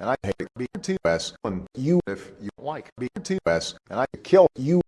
and I hate BTS and you if you like BTS and I kill you.